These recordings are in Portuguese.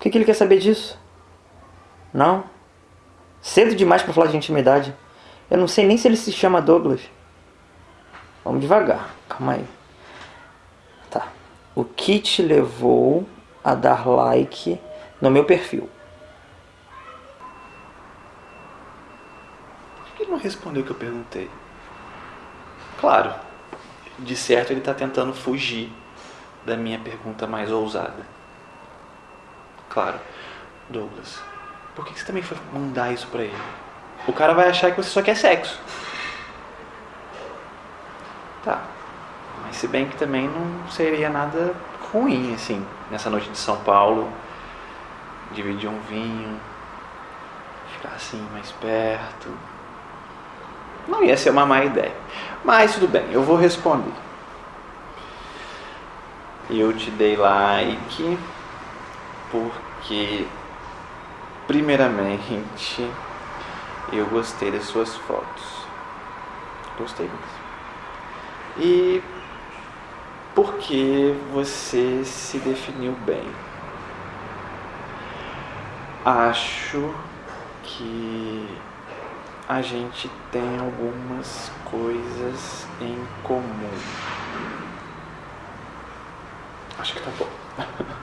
O que, que ele quer saber disso? Não. Cedo demais para falar de intimidade. Eu não sei nem se ele se chama Douglas. Vamos devagar, calma aí. Tá. O que te levou a dar like no meu perfil? Por que ele não respondeu o que eu perguntei? Claro, de certo ele está tentando fugir da minha pergunta mais ousada. Claro, Douglas, por que você também foi mandar isso pra ele? O cara vai achar que você só quer sexo. Tá. Mas se bem que também não seria nada ruim, assim, nessa noite de São Paulo, dividir um vinho, ficar assim mais perto. Não ia ser uma má ideia. Mas tudo bem, eu vou responder. Eu te dei like porque primeiramente eu gostei das suas fotos. Gostei mesmo. E porque você se definiu bem. Acho que a gente tem algumas coisas em comum. Acho que tá bom.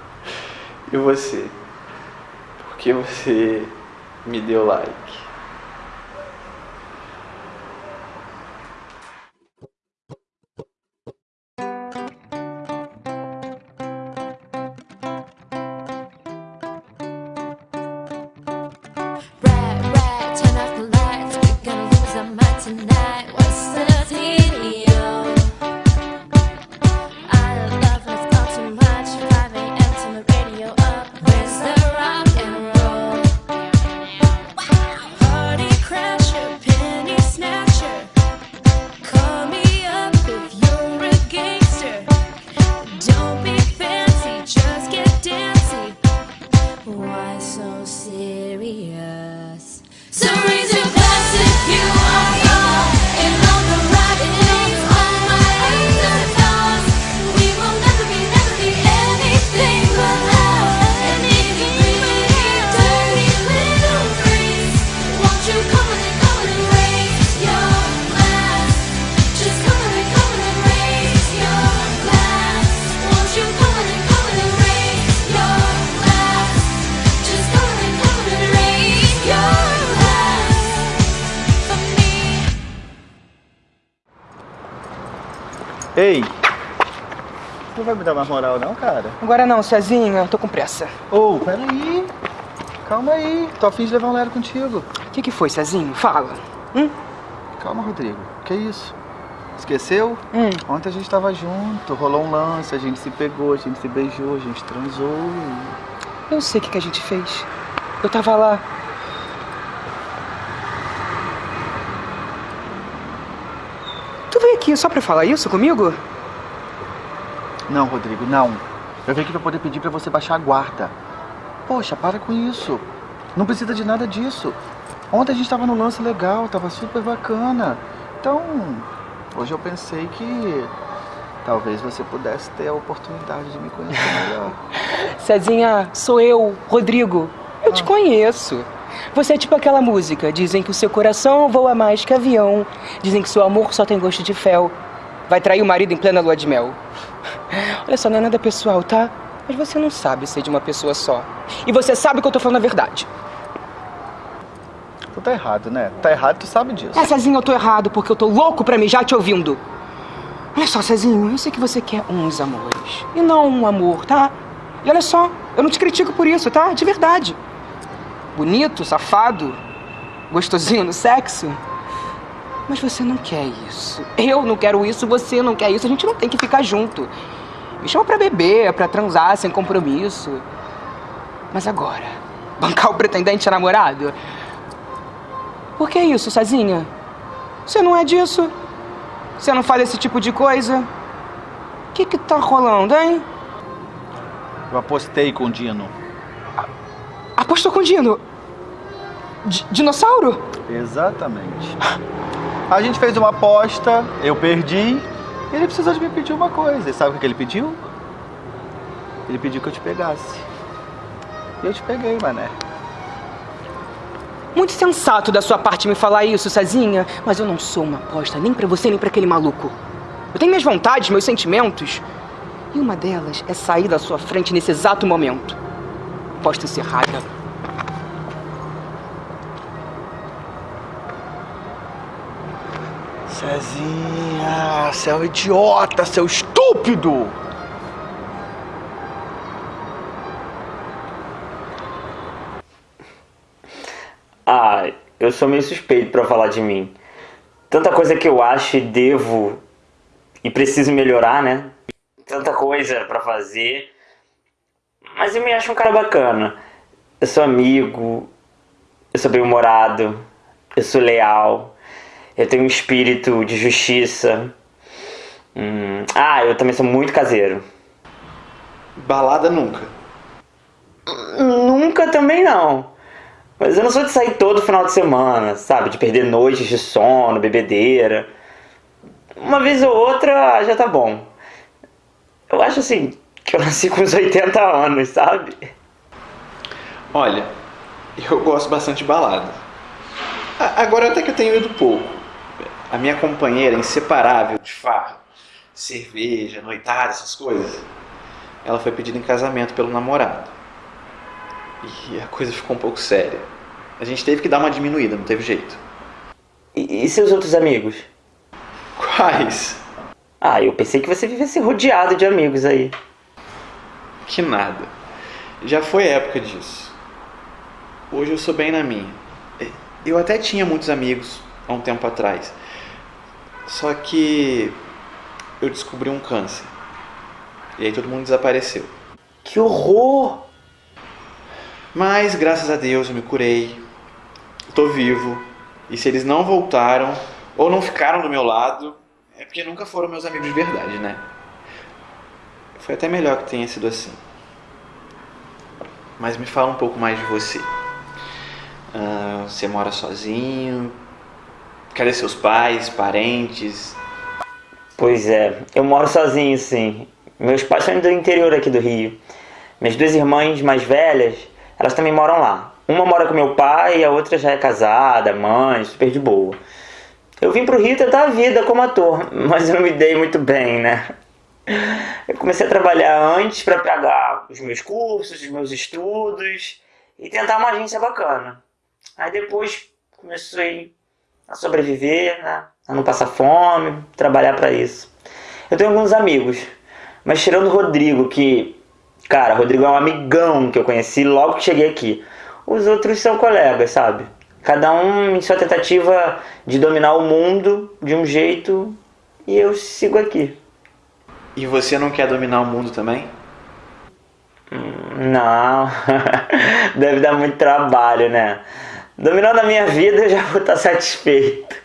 você? Por que você me deu like? Ei! Não vai me dar mais moral não, cara? Agora não, Cezinha, eu tô com pressa. Ô, oh, peraí. Calma aí. Tô afim de levar um Lero contigo. O que que foi, Cezinho? Fala. Hum? Calma, Rodrigo. Que isso? Esqueceu? Hum. Ontem a gente tava junto, rolou um lance, a gente se pegou, a gente se beijou, a gente transou. Eu sei o que, que a gente fez. Eu tava lá. Tu veio aqui só pra falar isso comigo? Não, Rodrigo, não. Eu vim aqui pra poder pedir pra você baixar a guarda. Poxa, para com isso. Não precisa de nada disso. Ontem a gente tava no lance legal, tava super bacana. Então, hoje eu pensei que talvez você pudesse ter a oportunidade de me conhecer melhor. Cezinha, sou eu, Rodrigo. Eu ah. te conheço. Você é tipo aquela música. Dizem que o seu coração voa mais que avião. Dizem que seu amor só tem gosto de fel. Vai trair o marido em plena lua de mel. Olha só, não é nada pessoal, tá? Mas você não sabe ser de uma pessoa só. E você sabe que eu tô falando a verdade. Tu tá errado, né? Tá errado, tu sabe disso. É, Cezinho, eu tô errado porque eu tô louco pra mijar te ouvindo. Olha só, Cezinho, eu sei que você quer uns amores. E não um amor, tá? E olha só, eu não te critico por isso, tá? De verdade bonito, safado, gostosinho no sexo. Mas você não quer isso. Eu não quero isso, você não quer isso. A gente não tem que ficar junto. Me chama pra beber, pra transar sem compromisso. Mas agora, bancar o pretendente namorado? Por que isso, Cezinha? Você não é disso? Você não faz esse tipo de coisa? O que que tá rolando, hein? Eu apostei com o Dino. Apostou com o Dino? D dinossauro? Exatamente. A gente fez uma aposta, eu perdi, e ele precisou de me pedir uma coisa. E sabe o que ele pediu? Ele pediu que eu te pegasse. E eu te peguei, mané. Muito sensato da sua parte me falar isso, Cezinha, mas eu não sou uma aposta nem pra você nem pra aquele maluco. Eu tenho minhas vontades, meus sentimentos. E uma delas é sair da sua frente nesse exato momento. Aposta encerrada. Cezinha, seu idiota, seu estúpido! Ah, eu sou meio suspeito pra falar de mim. Tanta coisa que eu acho e devo e preciso melhorar, né? Tanta coisa pra fazer. Mas eu me acho um cara bacana. Eu sou amigo, eu sou bem-humorado, eu sou leal, eu tenho um espírito de justiça. Hum, Ah, eu também sou muito caseiro. Balada nunca. Nunca também não. Mas eu não sou de sair todo final de semana, sabe? De perder noites de sono, bebedeira. Uma vez ou outra já tá bom. Eu acho assim que eu nasci com uns 80 anos, sabe? Olha, eu gosto bastante de balada. A- Agora até que eu tenho ido pouco. A minha companheira inseparável de farra, cerveja, noitada, essas coisas, ela foi pedida em casamento pelo namorado. E a coisa ficou um pouco séria. A gente teve que dar uma diminuída, não teve jeito. E, e seus outros amigos? Quais? Ah, eu pensei que você vivesse rodeado de amigos aí. Que nada. Já foi época disso. Hoje eu sou bem na minha. Eu até tinha muitos amigos há um tempo atrás. Só que eu descobri um câncer. E aí todo mundo desapareceu. Que horror! Mas graças a Deus eu me curei. Tô vivo. E se eles não voltaram ou não ficaram do meu lado, é porque nunca foram meus amigos de verdade, né? Foi até melhor que tenha sido assim. Mas me fala um pouco mais de você. Ah, você mora sozinho? Cadê seus pais, parentes? Pois é, eu moro sozinho, sim. Meus pais são do interior aqui do Rio. Minhas duas irmãs mais velhas, elas também moram lá. Uma mora com meu pai e a outra já é casada, mãe, super de boa. Eu vim pro Rio tentar a vida como ator, mas eu não me dei muito bem, né? Eu comecei a trabalhar antes para pagar os meus cursos, os meus estudos e tentar uma agência bacana. Aí depois comecei a sobreviver, né? A não passar fome, trabalhar para isso. Eu tenho alguns amigos, mas tirando o Rodrigo, que, cara, o Rodrigo é um amigão que eu conheci logo que cheguei aqui. Os outros são colegas, sabe? Cada um em sua tentativa de dominar o mundo de um jeito e eu sigo aqui. E você não quer dominar o mundo também? Não, deve dar muito trabalho, né? Dominando a minha vida eu já vou estar satisfeito.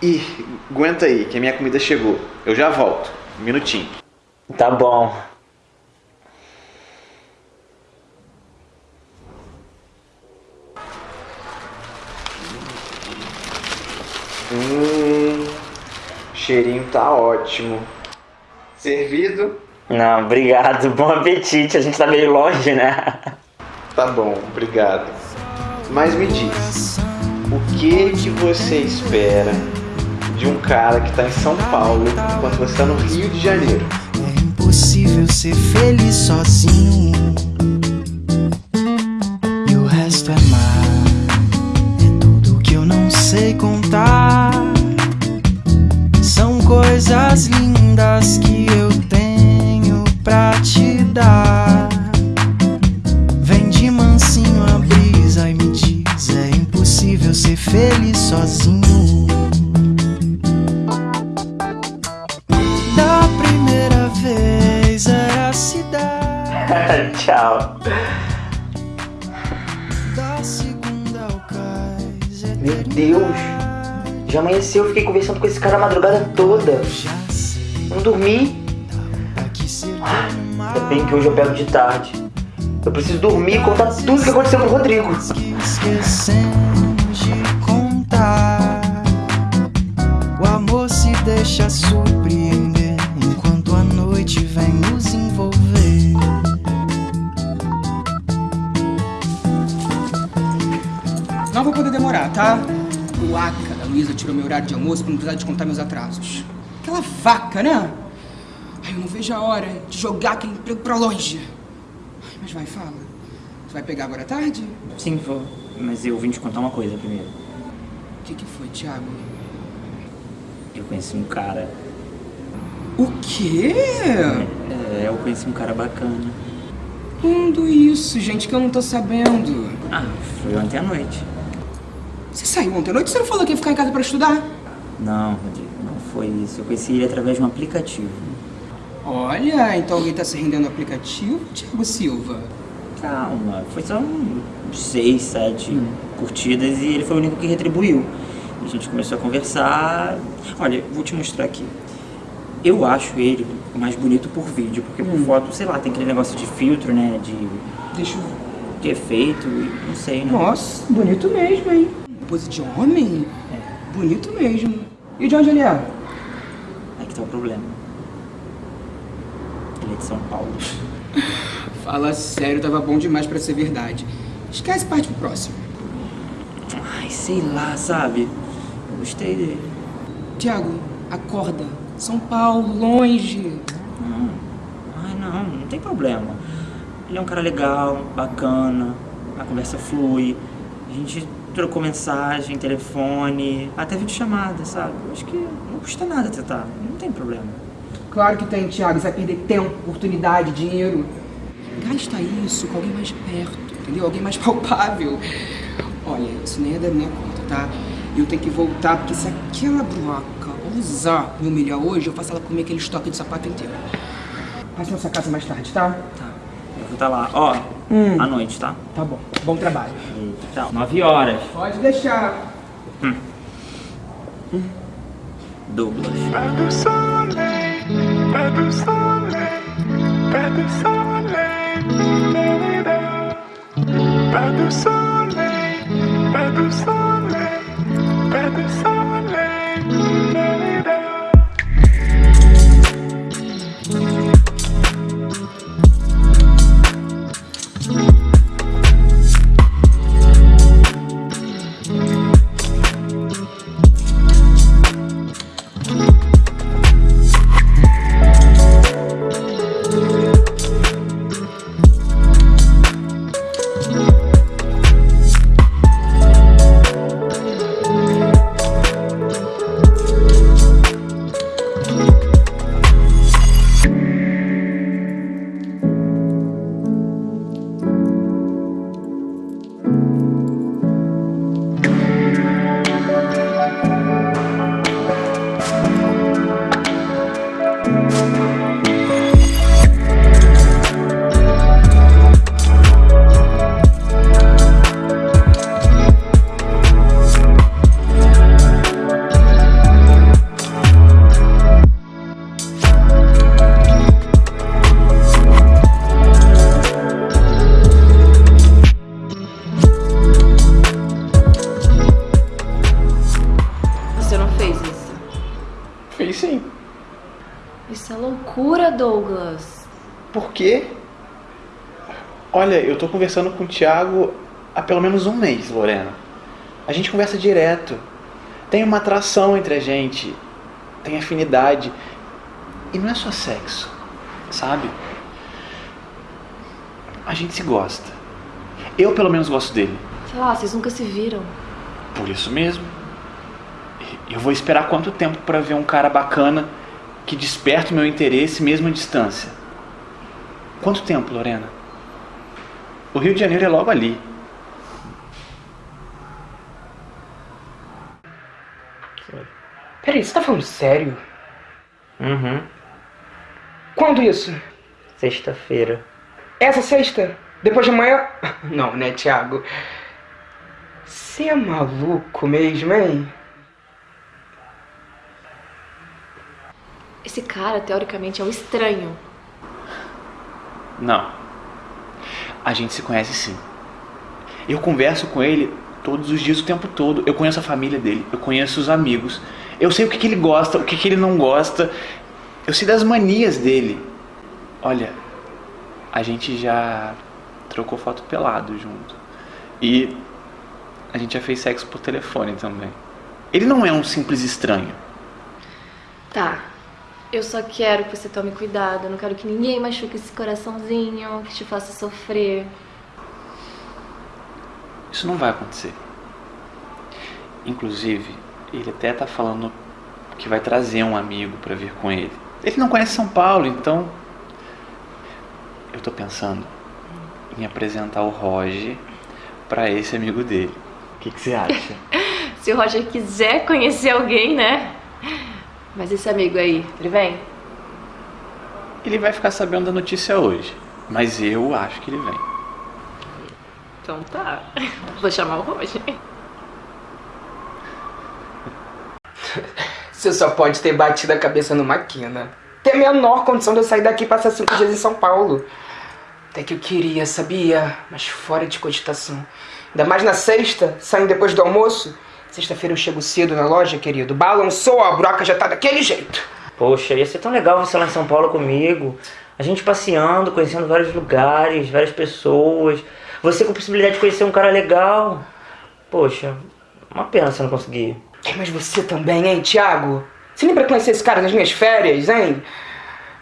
Ih, aguenta aí, que a minha comida chegou. Eu já volto. Um minutinho. Tá bom. Hum, cheirinho tá ótimo. Servido? Não, obrigado. Bom apetite. A gente tá meio longe, né? Tá bom, obrigado. Mas me diz, o que que você espera de um cara que tá em São Paulo enquanto você tá no Rio de Janeiro? É impossível ser feliz sozinho. E o resto é mar. É tudo que eu não sei contar. Coisas lindas que eu tenho pra te dar. Vem de mansinho a brisa e me diz: é impossível ser feliz sozinho. Da primeira vez era a cidade, Tchau. da segunda ao cais. é Meu Deus. Já amanheceu, eu fiquei conversando com esse cara a madrugada toda. Não dormi. Ah, ainda bem que hoje eu pego de tarde. Eu preciso dormir e contar tudo o que aconteceu com o Rodrigo. O amor se deixa surpreender enquanto a noite vem nos envolver. Não vou poder demorar, tá? O ato Luísa tirou meu horário de almoço pra não precisar descontar meus atrasos. Aquela vaca, né? Ai, eu não vejo a hora de jogar aquele emprego pra longe. Ai, mas vai, fala. Você vai pegar agora à tarde? Sim, vou. Mas eu vim te contar uma coisa primeiro. O que, que foi, Thiago? Eu conheci um cara. O quê? É, eu conheci um cara bacana. Quando isso, gente, que eu não tô sabendo? Ah, foi ontem à noite. Você saiu ontem à noite? Você não falou que ia ficar em casa pra estudar? Não, Rodrigo, não foi isso. Eu conheci ele através de um aplicativo. Olha, então alguém tá se rendendo no aplicativo, Thiago Silva? Calma, foi só um seis, sete curtidas e ele foi o único que retribuiu. A gente começou a conversar. Olha, vou te mostrar aqui. Eu acho ele mais bonito por vídeo, porque por foto, sei lá, tem aquele negócio de filtro, né? De, Deixa eu ver. de efeito, e não sei, né? Nossa, bonito mesmo, hein? Pose de homem? Bonito mesmo. E de onde ele é? Aí que tá o problema. Ele é de São Paulo. Fala sério, tava bom demais pra ser verdade. Esquece parte pro próximo. Ai, sei lá, sabe? Eu gostei dele. Tiago, acorda. São Paulo, longe. Não. Ai, não, não tem problema. Ele é um cara legal, bacana, a conversa flui. A gente trocou mensagem, telefone, até videochamada, sabe? Eu acho que não custa nada tentar, não tem problema. Claro que tem, Thiago. Você vai perder tempo, oportunidade, dinheiro. Gasta isso com alguém mais perto, entendeu? Alguém mais palpável. Olha, isso nem é da minha conta, tá? Eu tenho que voltar, porque se aquela broca ousar me humilhar hoje, eu faço ela comer aquele estoque de sapato inteiro. Passe na sua casa mais tarde, tá? Tá, eu vou estar lá. Ó, à noite, tá? Tá bom. Bom trabalho. E, tchau. Nove horas. Pode deixar. Douglas. Pas de soleil, pas de soleil, pas de soleil, pas de soleil, pas de soleil, Fiz sim. Isso é loucura, Douglas. Por quê? Olha, eu tô conversando com o Thiago há pelo menos um mês, Lorena. A gente conversa direto. Tem uma atração entre a gente. Tem afinidade. E não é só sexo, sabe? A gente se gosta. Eu pelo menos gosto dele. Sei lá, vocês nunca se viram. Por isso mesmo. Eu vou esperar quanto tempo pra ver um cara bacana que desperta o meu interesse mesmo à distância? Quanto tempo, Lorena? O Rio de Janeiro é logo ali. Peraí, você tá falando sério? Uhum. Quando isso? Sexta-feira. Essa sexta? Depois de amanhã? Não, né, Thiago? Você é maluco mesmo, hein? Esse cara, teoricamente, é um estranho. Não. A gente se conhece sim. Eu converso com ele todos os dias, o tempo todo. Eu conheço a família dele, eu conheço os amigos. Eu sei o que, que ele gosta, o que, que ele não gosta. Eu sei das manias dele. Olha, a gente já trocou foto pelado junto. E a gente já fez sexo por telefone também. Ele não é um simples estranho. Tá. Eu só quero que você tome cuidado. Eu não quero que ninguém machuque esse coraçãozinho, que te faça sofrer. Isso não vai acontecer. Inclusive, ele até tá falando que vai trazer um amigo pra vir com ele. Ele não conhece São Paulo, então eu tô pensando em apresentar o Roger pra esse amigo dele. O que, que você acha? Se o Roger quiser conhecer alguém, né? Mas esse amigo aí, ele vem? Ele vai ficar sabendo da notícia hoje, mas eu acho que ele vem. Então tá. Vou chamar o Roger. Você só pode ter batido a cabeça numa quina. Tem a menor condição de eu sair daqui e passar cinco dias em São Paulo. Até que eu queria, sabia? Mas fora de cogitação. Ainda mais na sexta, saindo depois do almoço. Sexta-feira eu chego cedo na loja, querido. Balançou, a broca já tá daquele jeito. Poxa, ia ser tão legal você lá em São Paulo comigo. A gente passeando, conhecendo vários lugares, várias pessoas. Você com a possibilidade de conhecer um cara legal. Poxa, uma pena você não conseguir. Mas você também, hein, Thiago? Você lembra conhecer esse cara nas minhas férias, hein?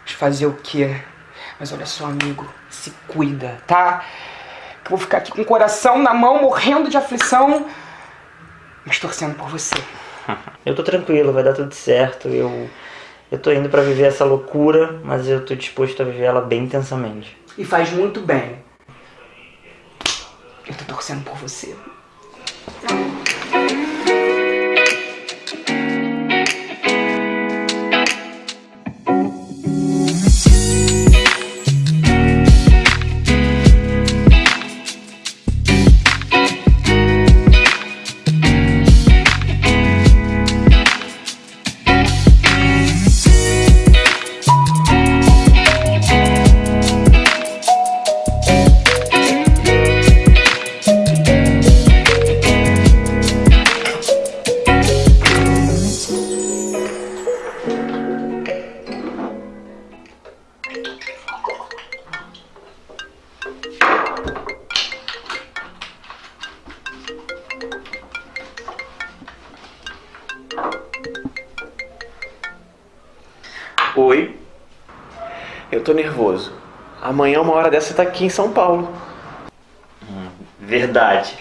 Mas fazer o quê? Mas olha só, amigo, se cuida, tá? Que eu vou ficar aqui com o coração na mão, morrendo de aflição, mas torcendo por você. Eu tô tranquilo, vai dar tudo certo. Eu, eu tô indo pra viver essa loucura, mas eu tô disposto a viver ela bem intensamente. E faz muito bem. Eu tô torcendo por você. Amanhã, uma hora dessa, você tá aqui em São Paulo. Verdade.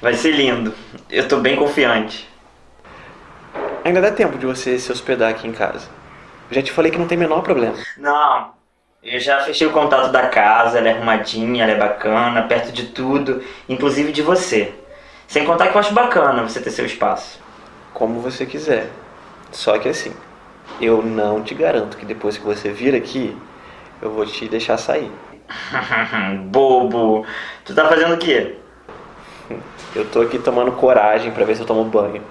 Vai ser lindo. Eu tô bem confiante. Ainda dá tempo de você se hospedar aqui em casa. Eu já te falei que não tem o menor problema. Não, eu já fechei o contato da casa, ela é arrumadinha, ela é bacana, perto de tudo, inclusive de você. Sem contar que eu acho bacana você ter seu espaço. Como você quiser. Só que assim, eu não te garanto que depois que você vir aqui, eu vou te deixar sair. Bobo. Tu tá fazendo o quê? Eu tô aqui tomando coragem pra ver se eu tomo banho.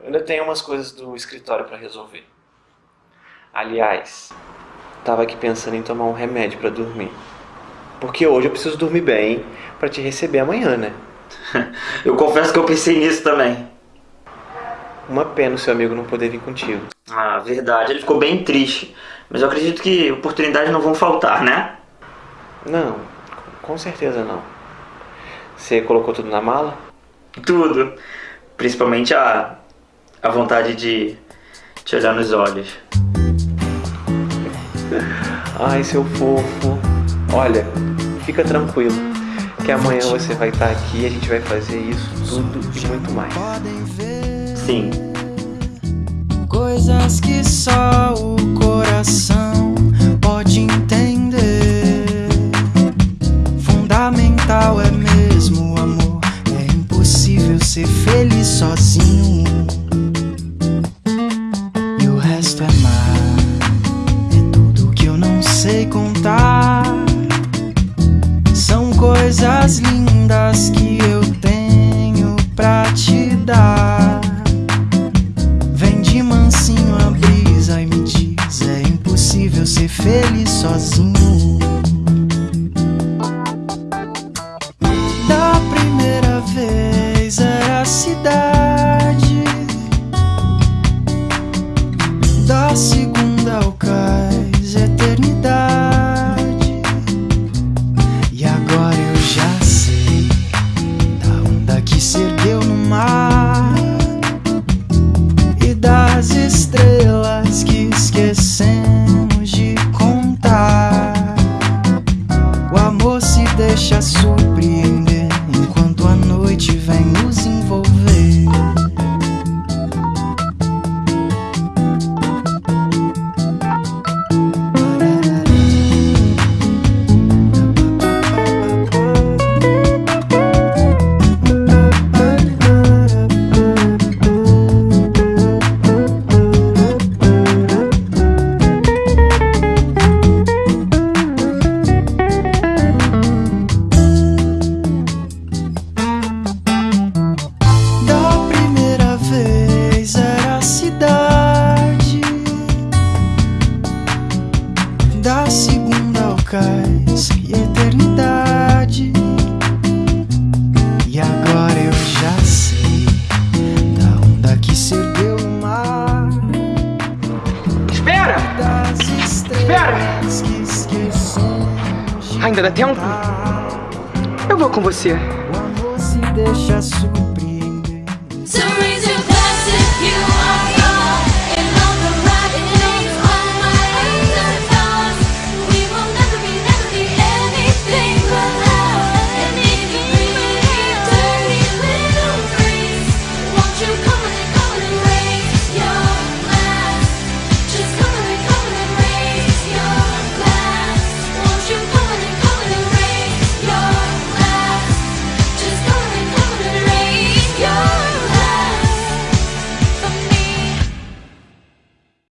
Eu ainda tenho umas coisas do escritório pra resolver. Aliás, tava aqui pensando em tomar um remédio pra dormir. Porque hoje eu preciso dormir bem pra te receber amanhã, né? Eu confesso que eu pensei nisso também. Uma pena o seu amigo não poder vir contigo. Ah, verdade. Ele ficou bem triste. Mas eu acredito que oportunidades não vão faltar, né? Não, com certeza não. Você colocou tudo na mala? Tudo. Principalmente a, a vontade de te olhar nos olhos. Ai, seu fofo. Olha, fica tranquilo. Que amanhã você vai estar aqui e a gente vai fazer isso tudo e muito mais. Podem ver Sim. coisas que só Ainda dá tempo? Eu vou com você. Deixa subir.